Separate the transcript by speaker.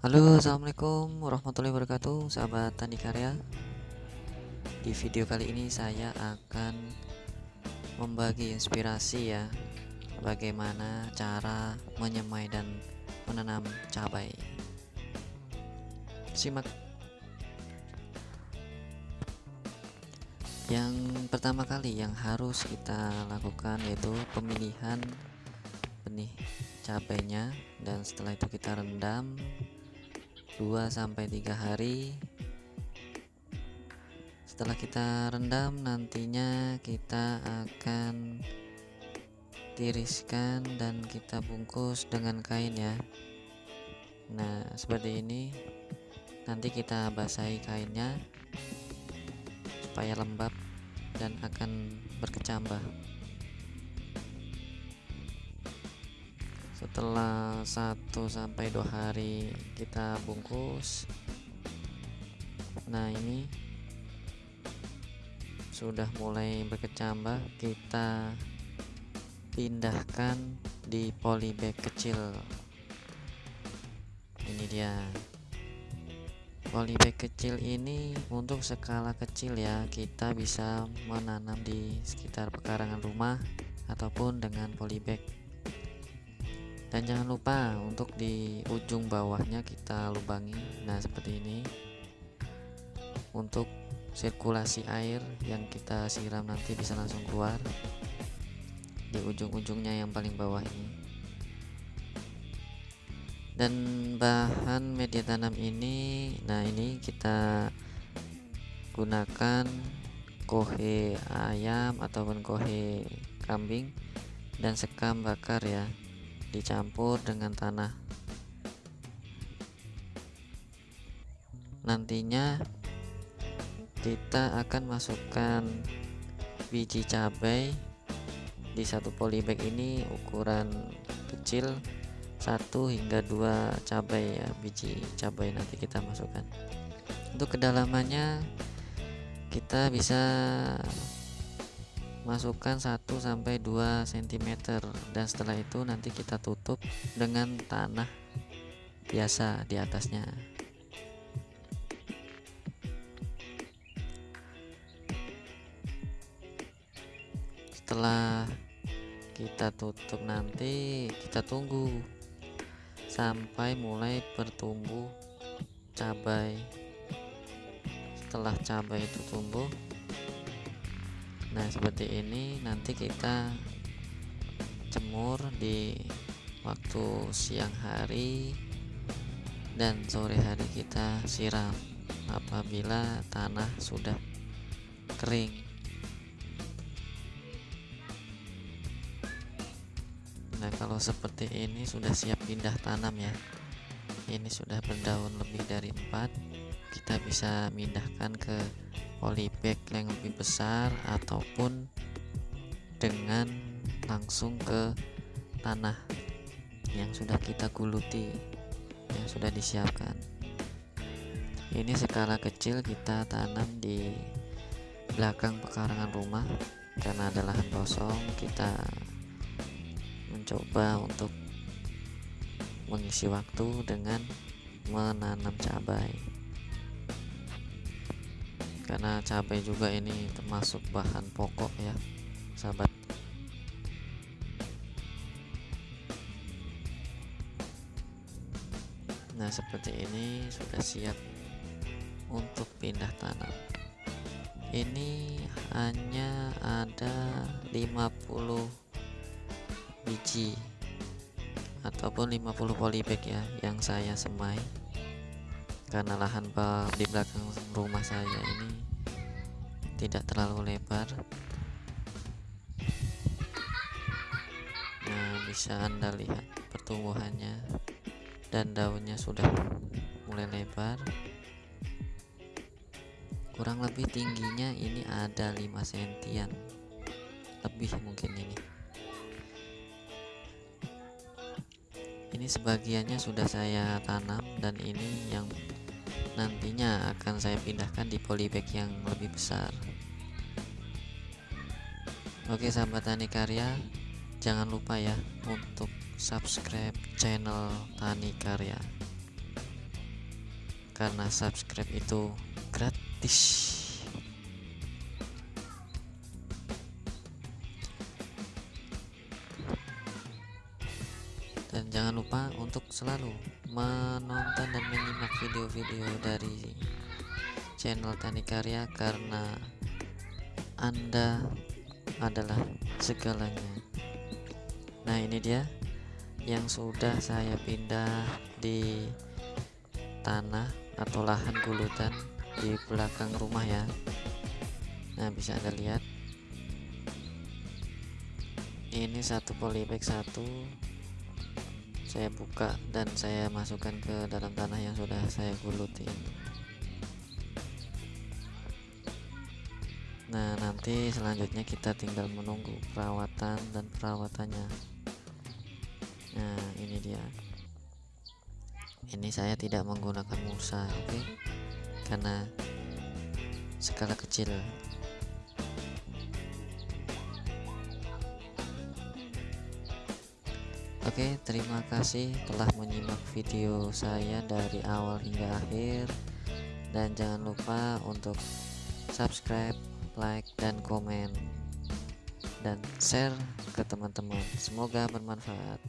Speaker 1: Halo assalamualaikum warahmatullahi wabarakatuh sahabat tani karya. Di video kali ini saya akan membagi inspirasi ya bagaimana cara menyemai dan menanam cabai. Simak. Yang pertama kali yang harus kita lakukan yaitu pemilihan benih cabainya dan setelah itu kita rendam 2 sampai 3 hari. Setelah kita rendam nantinya kita akan tiriskan dan kita bungkus dengan kain ya. Nah seperti ini. Nanti kita basahi kainnya supaya lembab dan akan berkecambah setelah 1 sampai 2 hari kita bungkus nah ini sudah mulai berkecambah. Kita pindahkan di polybag kecil. Ini dia. Polybag kecil ini untuk skala kecil ya. Kita bisa menanam di sekitar pekarangan rumah ataupun dengan polybag dan jangan lupa untuk di ujung bawahnya kita lubangi. Nah seperti ini. Untuk sirkulasi air yang kita siram nanti bisa langsung keluar di ujung-ujungnya yang paling bawah ini. Dan bahan media tanam ini nah ini kita gunakan kohe ayam ataupun kohe kambing dan sekam bakar ya dicampur dengan tanah. Nantinya kita akan masukkan biji cabai di satu polybag ini ukuran kecil satu hingga dua cabai ya biji cabai nanti kita masukkan. Untuk kedalamannya kita bisa masukkan 1 sampai 2 cm dan setelah itu nanti kita tutup dengan tanah biasa di atasnya. Setelah kita tutup nanti kita tunggu sampai mulai bertumbuh cabai. Setelah cabai itu tumbuh seperti ini nanti kita jemur di waktu siang hari dan sore hari kita siram apabila tanah sudah kering. Nah kalau seperti ini sudah siap pindah tanam ya. Ini sudah berdaun lebih dari 4 kita bisa pindahkan ke polybag yang lebih besar ataupun dengan langsung ke tanah yang sudah kita guluti yang sudah disiapkan. Ini skala kecil kita tanam di belakang pekarangan rumah. Karena ada lahan kosong kita mencoba untuk mengisi waktu dengan menanam cabai karena cabai juga ini termasuk bahan pokok ya sahabat. Nah seperti ini sudah siap untuk pindah tanam. Ini hanya ada 50 biji ataupun 50 polybag ya yang saya semai karena lahan di belakang rumah saya ini tidak terlalu lebar. Nah bisa anda lihat pertumbuhannya dan daunnya sudah mulai lebar. Kurang lebih tingginya ini ada 5 sentian lebih mungkin ini. Ini sebagiannya sudah saya tanam dan ini yang nantinya akan saya pindahkan di polybag yang lebih besar. Oke sahabat tani karya jangan lupa ya untuk subscribe channel tani karya. Karena subscribe itu gratis jangan lupa untuk selalu menonton dan menyimak video-video dari channel Tani Karya karena Anda adalah segalanya. Nah ini dia yang sudah saya pindah di tanah atau lahan gulutan di belakang rumah ya. Nah bisa anda lihat. Ini satu polybag satu saya buka dan saya masukkan ke dalam tanah yang sudah saya gulutin. Nah nanti selanjutnya kita tinggal menunggu perawatan dan perawatannya. Nah ini dia. Ini saya tidak menggunakan mulsa oke? Okay? karena skala kecil Oke, terima kasih telah menyimak video saya dari awal hingga akhir. Dan jangan lupa untuk subscribe, like, dan komen, dan share ke teman-teman. Semoga bermanfaat.